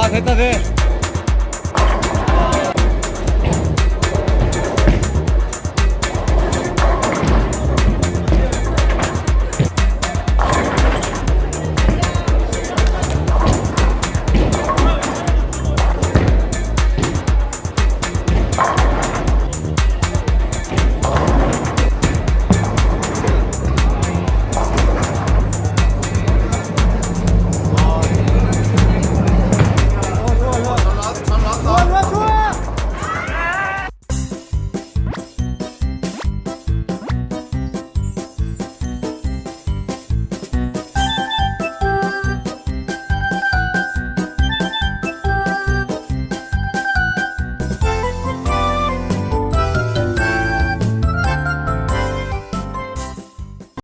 아 됐다 돼.